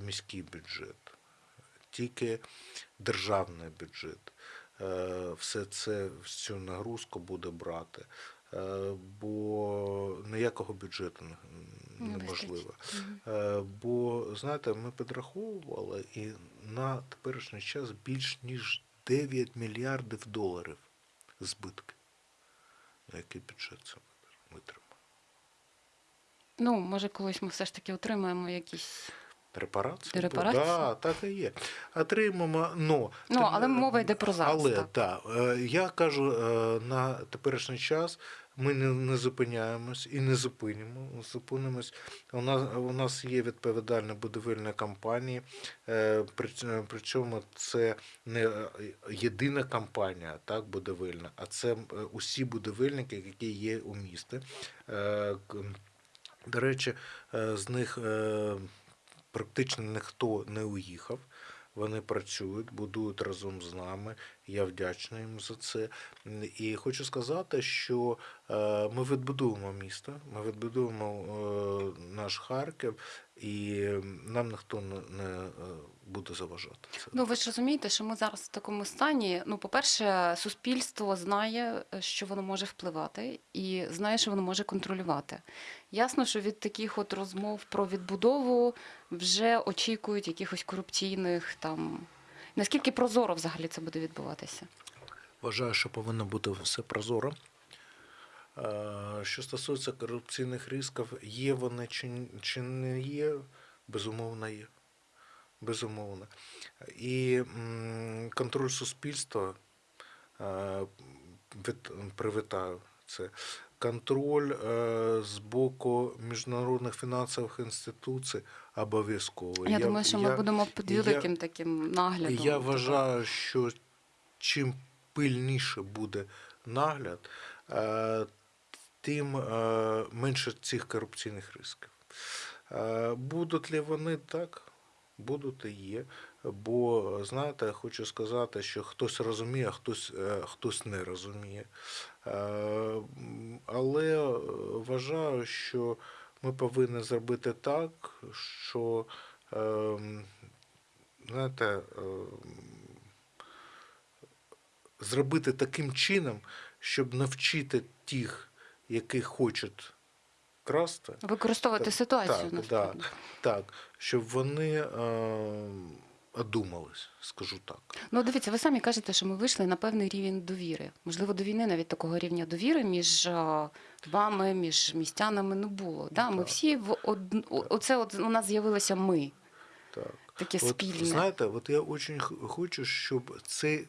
міський бюджет, тільки державний бюджет е, все це всю нагрузку буде брати. Е, Бо ніякого бюджету не- Не неможливо. Е, Бо знаєте, ми підраховували і на теперішній час більш ніж 9 мільярдів доларів збитки. На який бюджет це витримає? Ну, може, колись ми все ж таки отримаємо якісь. Репарації? Репарації? Да, так і є. Отримаємо, ну, Ну, тим- але мова йде про зараз, Але так. так, е, я кажу, е, на теперішній час ми не, не зупиняємось і не зупинимо. Зупинимось. У нас, у нас є відповідальні будівельні компанії, е, причому це не єдина компанія, так, будівельна, а це усі будівельники, які є у місті. До речі, з них практично ніхто не уїхав. Вони працюють, будують разом з нами. Я вдячний їм за це. І хочу сказати, що е, ми відбудуємо місто, ми відбудуємо е, наш Харків, і нам ніхто не, е, буде заважати. Це. Ну, ви ж розумієте, що ми зараз в такому стані. Ну, по-перше, суспільство знає, що воно може впливати, і знає, що воно може контролювати. Ясно, що від таких от розмов про відбудову вже очікують якихось корупційних там. Наскільки прозоро взагалі це буде відбуватися? Вважаю, що повинно бути все прозоро. Е, Що стосується корупційних ризиків, є вони чи, чи не є, безумовно є. Безумовно. І контроль суспільства е, привітаю це. Контроль е, з боку міжнародних фінансових інституцій обов'язково. Я, думаю, що ми будемо під я- великим таким наглядом. я вважаю, що чим пильніше буде нагляд, тим е, менше цих корупційних ризиків. Е, Будуть ли вони так? Будуть і є. Бо, знаєте, хочу сказати, що хтось розуміє, а хтось, е, хтось не розуміє. Але вважаю, що ми повинні зробити так, що ем, знаєте, зробити таким чином, щоб навчити тих, які хочуть красти, Використовувати Так, ситуацію так, насправді. так, щоб вони е, одумались, скажу так. Ну, дивіться, ви самі кажете, що ми вийшли на певний рівень довіри. Можливо, до війни навіть такого рівня довіри між е, вами, між містянами не було. Да? Ми Так. всі в од... оце от у нас з'явилося ми, так. таке От, спільне. знаєте, от я дуже хочу, щоб цей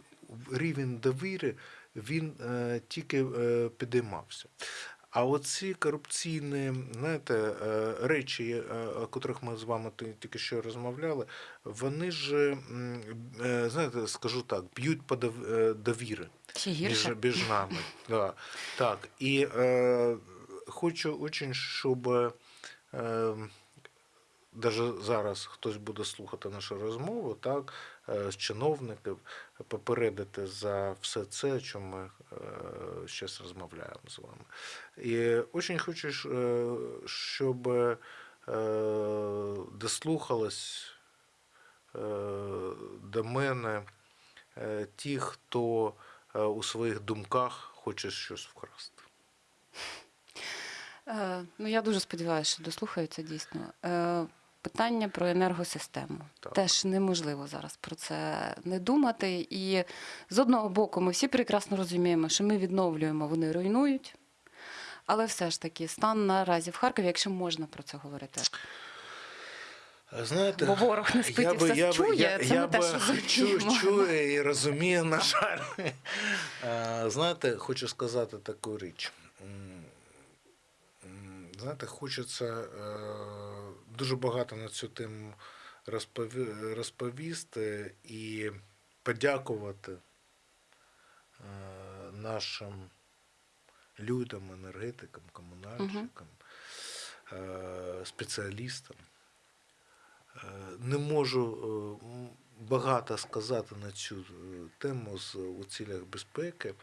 рівень довіри він е, тільки е, підіймався. А оці корупційні знаєте, е, речі, о котрих ми з вами тільки що розмовляли, вони ж, знаєте, скажу так, б'ють по довіри між, між нами. Да. Так. І е, хочу очень, щоб е, даже зараз хтось буде слухати нашу розмову, так, е, з чиновників, попередити за все це, що ми зараз розмовляємо з вами. І дуже хочу, е, щоб е, дослухались е, до мене е, ті, хто е, у своїх думках хоче щось вкрасти. Е, ну, я дуже сподіваюся, що дослухаються дійсно. Питання про енергосистему. Так. Теж неможливо зараз про це не думати. І з одного боку, ми всі прекрасно розуміємо, що ми відновлюємо, вони руйнують. Але все ж таки, стан наразі в Харкові, якщо можна про це говорити. Знаєте, Бо ворог не спить і все чує, це ми теж чу- чує і розуміє, на жаль. Е, Знаєте, хочу сказати таку річ. Знаєте, хочеться е, дуже багато на цю тему розповісти і подякувати е, нашим людям, енергетикам, комунальщикам, е, спеціалістам. Е, Не можу багато сказати на цю тему з у цілях безпеки,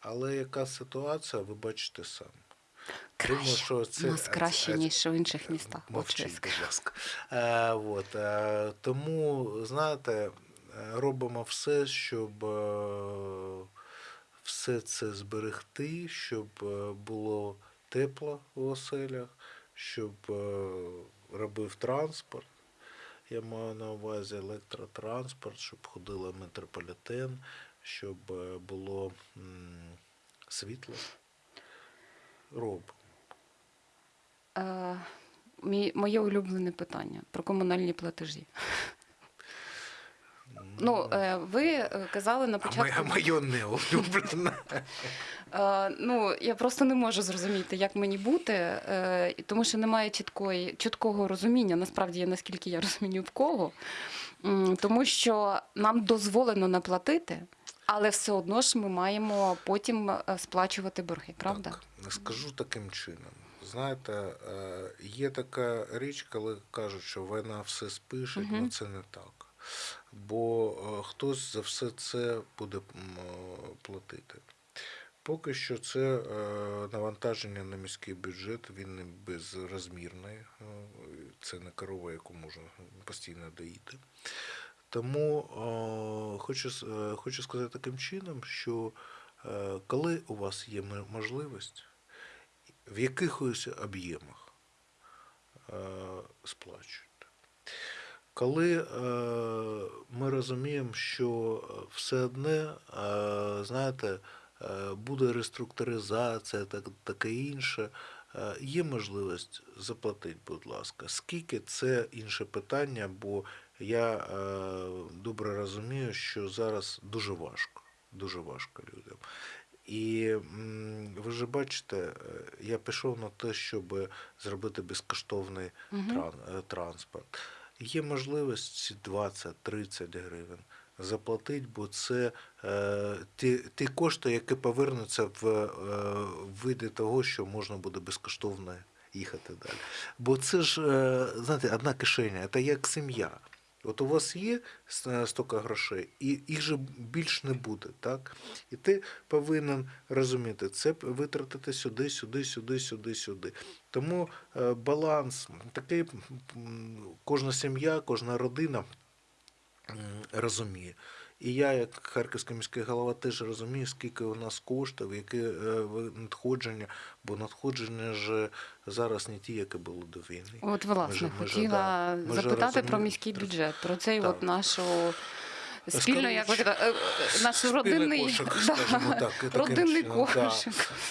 але яка ситуація, ви бачите самі. Думаю, що це- У нас краще, це- ніж в інших містах. Мовчіть, будь ласка. Е, от, е, тому, знаєте, робимо все, щоб е, все це зберегти, щоб е, було тепло у оселях, щоб е, робив транспорт. Я маю на увазі електротранспорт, щоб ходила метрополітен, щоб е, було м, світло. Робимо. Е, мій, моє улюблене питання про комунальні платежі. Ну, е, ви е, казали на початку. моє, моє не улюблене. Е, ну, я просто не можу зрозуміти, як мені бути, тому що немає чіткої, чіткого розуміння, насправді, я, наскільки я розумію, в кого. Тому що нам дозволено не платити, але все одно ж ми маємо потім е, сплачувати борги, правда? Так, не скажу таким чином. Знаєте, е, є така річ, коли кажуть, що війна все спише, Мгм. але це не так. Бо е, хтось за все це буде платити. Поки що це навантаження на міський бюджет, він не безрозмірний. Це не корова, яку можна постійно доїти. Тому е, хочу, е, хочу сказати таким чином, що е, коли у вас є можливість, в якихось об'ємах сплачуйте. Коли ми розуміємо, що все одне, знаєте, буде реструктуризація, так, таке інше, є можливість заплатити, будь ласка. Скільки це інше питання, бо я е, добре розумію, що зараз дуже важко, дуже важко людям. І ви ж бачите, е, я пішов на те, щоб зробити безкоштовний е, транспорт. Є можливість 20-30 гривень заплатити, бо це е, ті, ті кошти, які повернуться в е, виді того, що можна буде безкоштовно їхати далі. Бо це ж, е, знаєте, одна кишеня, це як сім'я. От у вас є с- стільки грошей, і їх же більш не буде, так? І ти повинен розуміти, це витратити сюди, сюди, сюди, сюди, сюди. Тому е, баланс такий, кожна сім'я, кожна родина розуміє. І я, як харківський міський голова, теж розумію, скільки у нас коштів, які е, надходження, бо надходження ж зараз не ті, які були до війни. От, власне, ми хотіла ми запитати про міський бюджет, про цей Так. от нашу спільну, як ви Скоріше. кажете, е, наш родинний, кошик, да, так, родинний чином, да.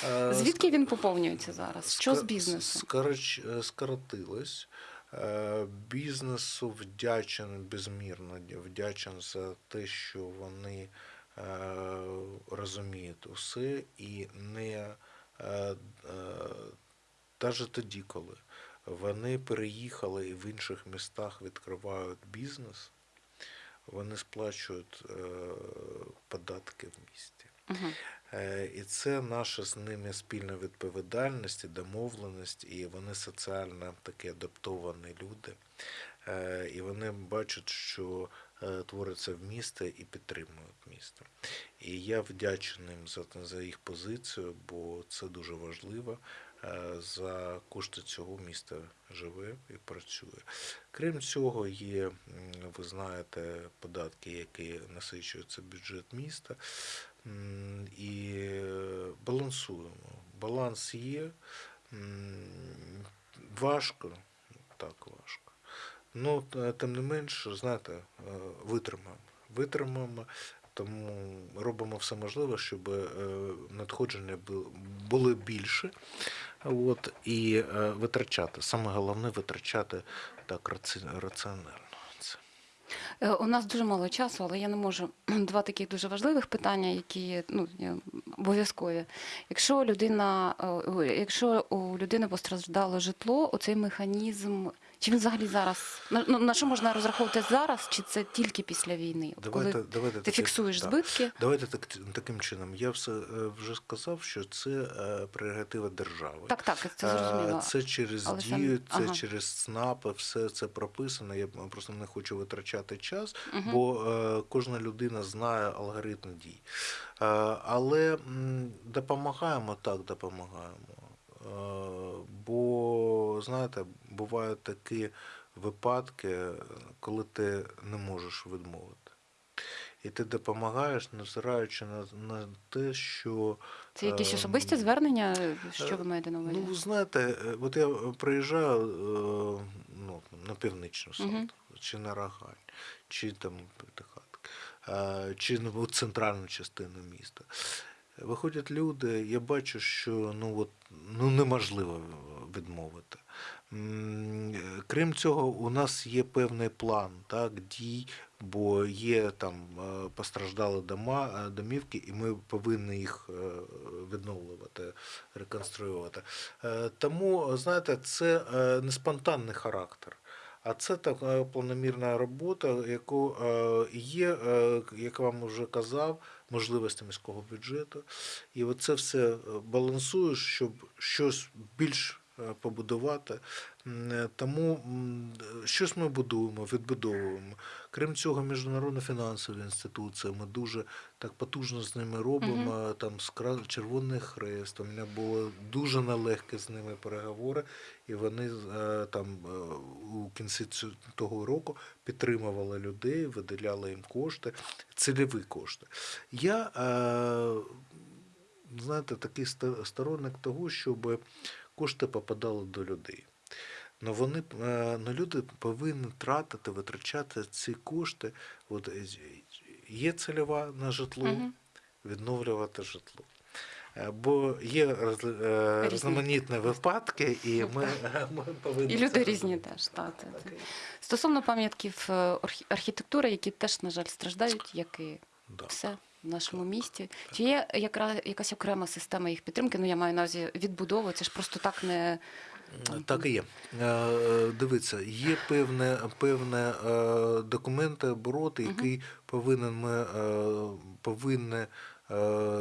Е, Звідки він поповнюється зараз? Що з бізнесу? е, Скоротилось. Е, Бізнесу вдячен безмірно вдячен за те, що вони е, розуміють усе і не навіть тоді, коли вони переїхали і в інших містах відкривають бізнес, вони сплачують е, податки в місті. Мгм. Е, І це наша з ними спільна відповідальність і домовленість, і вони соціально такі адаптовані люди. Е, І вони бачать, що е, твориться в місті і підтримують місто. І я вдячний їм за, за їх позицію, бо це дуже важливо. Е, За кошти цього міста живе і працює. Крім цього, є, ви знаєте, податки, які насичуються бюджет міста. І е, балансуємо. Баланс є. Важко, так важко. Ну, тим не менш, знаєте, е, витримаємо. Витримаємо, тому робимо все можливе, щоб е, надходження бу- були більше. От, і е, витрачати. Саме головне витрачати так раці- раціонально. Е, У нас дуже мало часу, але я не можу два таких дуже важливих питання, які ну обов'язкові. Якщо людина, е, якщо у людини постраждало житло, оцей механізм Чи він взагалі зараз? На, ну, на що можна розраховувати зараз, чи це тільки після війни? От Давайте, коли давайте ти таки- фіксуєш так. збитки? Давайте так, таким чином. Я все е, вже сказав, що це е, прерогатива держави. Так, так, це Е, зрозуміло. Це через Але дію, це ага. через СНАПи, все це прописано. Я просто не хочу витрачати час, Мгм. бо е, кожна людина знає алгоритм дій. Е, але м, допомагаємо так, допомагаємо. Е, бо, знаєте, бувають такі випадки, коли ти не можеш відмовити. І ти допомагаєш, невзираючи на, на те, що Це якісь ем, особисті звернення? Що ви маєте на увазі? Ну, ви знаєте, е, от я приїжджаю е, ну, на північну Мгм. Салту, чи на Рогань, чи там П'ятихатки, е, чи ну, центральну частину міста. Виходять люди, я бачу, що ну, от, ну, неможливо відмовити. Крім цього, у нас є певний план так, дій, бо є там е, постраждали дома, е, домівки, і ми повинні їх е, відновлювати, реконструювати. Тому, знаєте, це не спонтанний характер. А це така планомірна робота, яку є, як вам вже казав, можливості міського бюджету. І оце все е, балансуєш, щоб щось більш побудувати. Е, Тому е, щось ми будуємо, відбудовуємо. Крім цього, міжнародна фінансова інституція. Ми дуже так потужно з ними робимо. Там з Червоний Хрест. У мене було дуже нелегкі з ними переговори, і вони е, там е, у кінці того року підтримували людей, виділяли їм кошти, цільові кошти. Я е, знаєте, такий сторонник того, щоб кошти попадали до людей. Но вони е, но люди повинні тратити, витрачати ці кошти. От е, є цільова на житло, відновлювати житло. Е, Бо є роз- е, різноманітні випадки, і ми, ми повинні. І люди різні теж. Та, та, та. Так, Стосовно пам'ятків архітектури, які теж, на жаль, страждають, як і да. все в нашому місті. Чи є якраз якась окрема система їх підтримки? Ну, я маю на увазі відбудови, це ж просто так не. Так і є. Е, е, Дивіться, є певне, певне е, документи обороти, який повинен ми е, повинні, е,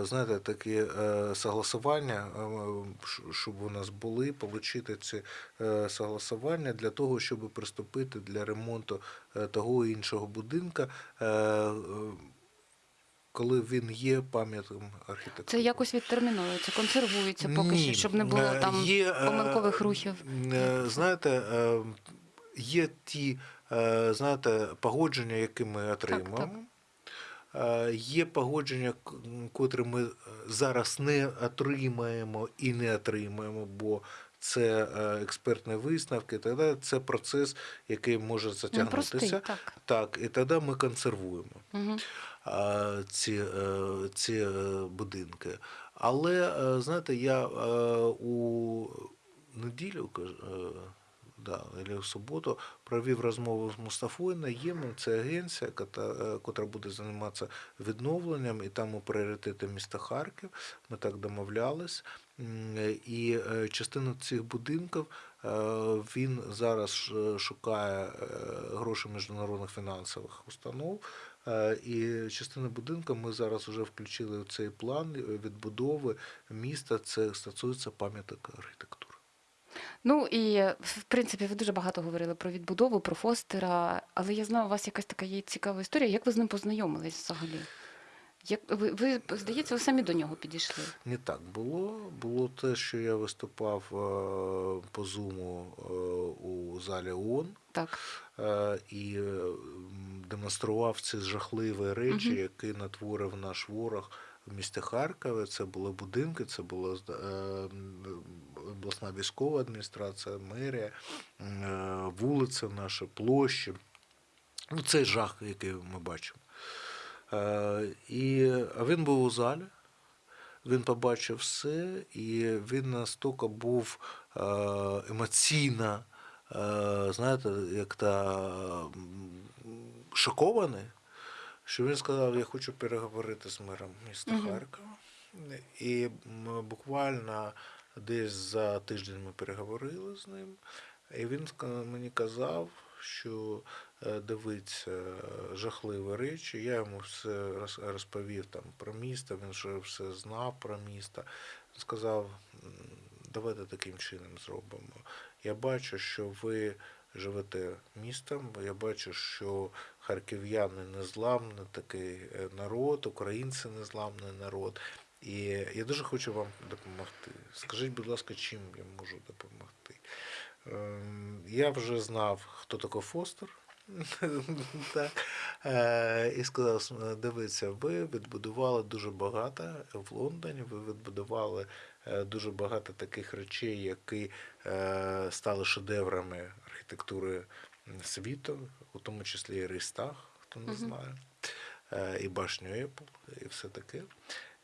знаєте, такі е, согласування, е, щоб у нас були, отримати ці е, согласування для того, щоб приступити для ремонту е, того іншого будинка. Коли він є пам'ятком архітектури. Це якось відтерміновується, консервується поки що, щоб не було Е, там є, е, помилкових рухів. е, Знаєте, є ті знаєте, погодження, які ми отримуємо. Е, Є погодження, котрі ми зараз не отримаємо і не отримаємо, бо це експертні висновки, тоді це процес, який може Ну, простий, затягнутися. так. Так, і тоді ми консервуємо Угу. А, ці, е, ці е, будинки. Але, е, знаєте, я е, у неділю, е, да, або в суботу провів розмову з Мустафою Наємом. Це агенція, яка, е, буде займатися відновленням, і там у пріоритети міста Харків. Ми так домовлялись. І е, частину цих будинків е, він зараз е, шукає е, гроші міжнародних фінансових установ. Е, І частину будинку ми зараз вже включили в цей план е, відбудови міста. Це стосується пам'яток архітектури. Ну і в принципі ви дуже багато говорили про відбудову, про Фостера, але я знаю, у вас якась така є цікава історія. Як ви з ним познайомились взагалі? Як ви, ви здається, ви самі до нього підійшли? Не так було. Було те, що я виступав е, по зуму е, у залі ООН. Так. е, і демонстрував ці жахливі речі, Мгм. які натворив наш ворог в місті Харкові. Це були будинки, це була обласна військова адміністрація, мерія, вулиця наша, площі. Ну, це жах, який ми бачимо. Е, І, він був у залі. Він побачив все, і він настільки був е, емоційно, е, знаєте, як та шокований, що він сказав, я хочу переговорити з мером міста Харкова. І буквально десь за тиждень ми переговорили з ним. І він мені казав, що дивиться е, жахливі речі. Я йому все розповів там про місто, він вже все знав про місто. Сказав, давайте таким чином зробимо. Я бачу, що ви живете містом, я бачу, що харків'яни незламний такий е, народ, українці незламний народ. І я дуже хочу вам допомогти. Скажіть, будь ласка, чим я можу допомогти? Ем, Я вже знав, хто такий Фостер. так. Е, І сказав, «С- дивіться, ви відбудували дуже багато в Лондоні, ви відбудували е, дуже багато таких речей, які е, стали шедеврами архітектури світу, у тому числі і Рейстаг, хто не знає, і башню Apple, і все таке.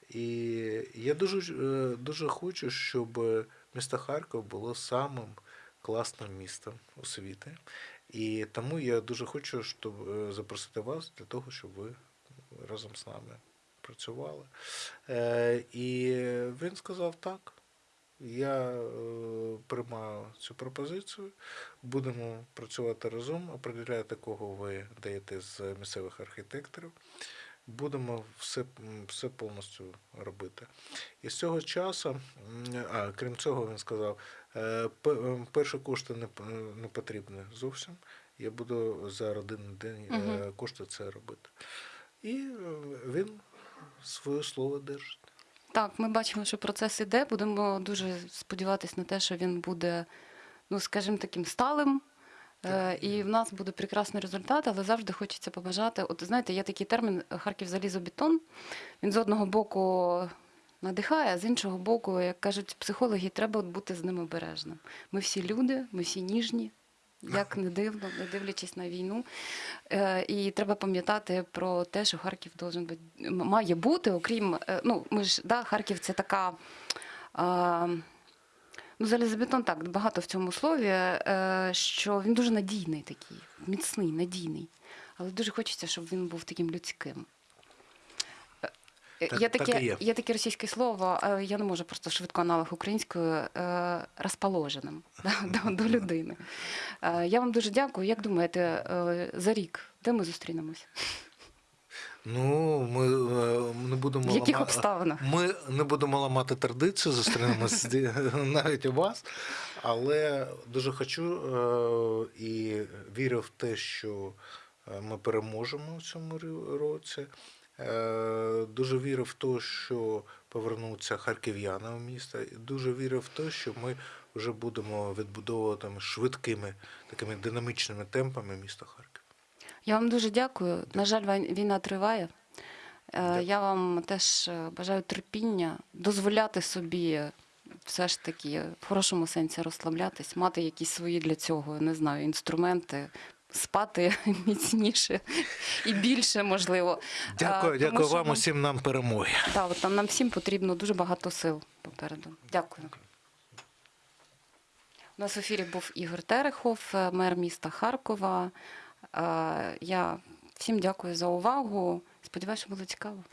І я дуже, дуже хочу, щоб місто Харків було самим класним містом у світі. І тому я дуже хочу, щоб е, запросити вас для того, щоб ви разом з нами працювали. Е, І він сказав так. Я е, приймаю цю пропозицію, будемо працювати разом, определяєте, кого ви даєте з місцевих архітекторів. Будемо все, все повністю робити. І з цього часу, а крім цього, він сказав, перші кошти не, п- потрібні зовсім. Я буду за один день е, кошти це робити. І е, він своє слово держить. Так, ми бачимо, що процес іде. Будемо дуже сподіватися на те, що він буде, ну скажімо, таким сталим. Е, І в нас буде прекрасний результат, але завжди хочеться побажати. От знаєте, є такий термін Харків залізобетон. Він з одного боку надихає, а з іншого боку, як кажуть психологи, треба бути з ним обережним. Ми всі люди, ми всі ніжні, як не дивно, не дивлячись на війну. Е, І треба пам'ятати про те, що Харків должен бути, має бути, окрім, е, ну, ми ж, да, Харків це така. Ну, залізобетон так, багато в цьому слові, е, що він дуже надійний такий, міцний, надійний. Але дуже хочеться, щоб він був таким людським. Е, Так- є, так таке, і є. є таке російське слово, е, я не можу просто швидко аналог українською, е, розположеним да, до, до людини. Е, Я вам дуже дякую. Як думаєте, е, за рік, де ми зустрінемось? Ну, ми е, не будемо В яких лама- обставинах? Ми не будемо ламати традицію, зустрінемось навіть у вас. Але дуже хочу е, і вірю в те, що е, ми переможемо в цьому році. Е, Дуже вірю в те, що повернуться харків'яни в місто. І дуже вірю в те, що ми вже будемо відбудовувати швидкими, такими динамічними темпами місто Харків. Я вам дуже дякую. На жаль, війна триває. Е, Дякую. Я вам теж е, бажаю терпіння, дозволяти собі все ж таки в хорошому сенсі розслаблятись, мати якісь свої для цього, не знаю, інструменти, спати міцніше і більше можливо. Дякую, Е, тому дякую вам нам- усім нам перемоги. Так, от нам, нам всім потрібно дуже багато сил попереду. Дякую. У нас в ефірі був Ігор Терехов, е, мер міста Харкова. Е, Я всім дякую за увагу. Сподіваюся, що було цікаво.